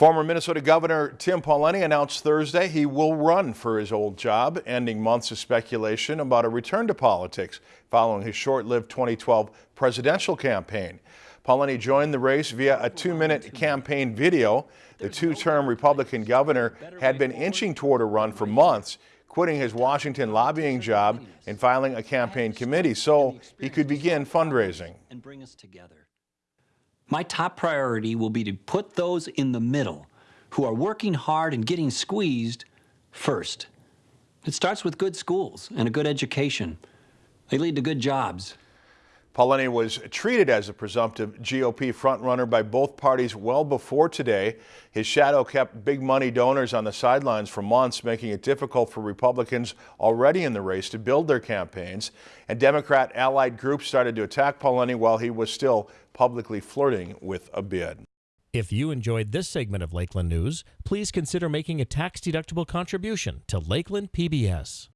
Former Minnesota Governor Tim Pawlenty announced Thursday he will run for his old job, ending months of speculation about a return to politics following his short-lived 2012 presidential campaign. Pawlenty joined the race via a two-minute campaign video. The two-term Republican governor had been inching toward a run for months, quitting his Washington lobbying job and filing a campaign committee so he could begin fundraising. and bring us together. My top priority will be to put those in the middle who are working hard and getting squeezed first. It starts with good schools and a good education. They lead to good jobs. Pawlenty was treated as a presumptive GOP frontrunner by both parties well before today. His shadow kept big money donors on the sidelines for months, making it difficult for Republicans already in the race to build their campaigns. And Democrat allied groups started to attack Pawlenty while he was still publicly flirting with a bid. If you enjoyed this segment of Lakeland News, please consider making a tax-deductible contribution to Lakeland PBS.